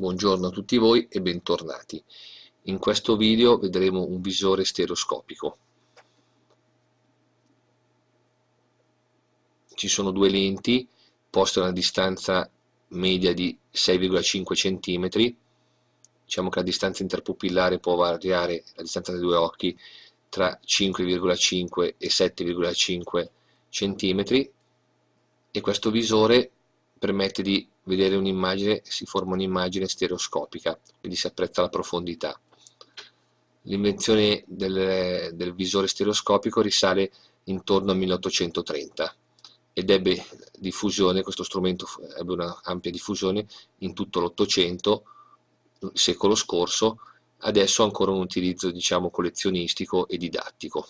Buongiorno a tutti voi e bentornati. In questo video vedremo un visore stereoscopico. Ci sono due lenti poste a una distanza media di 6,5 cm. Diciamo che la distanza interpupillare può variare, la distanza dei due occhi, tra 5,5 e 7,5 cm e questo visore permette di vedere un'immagine, si forma un'immagine stereoscopica, quindi si apprezza la profondità. L'invenzione del, del, visore stereoscopico risale intorno al 1830 ed ebbe diffusione, questo strumento ebbe una ampia diffusione in tutto l'Ottocento, secolo scorso, adesso ancora un utilizzo diciamo collezionistico e didattico.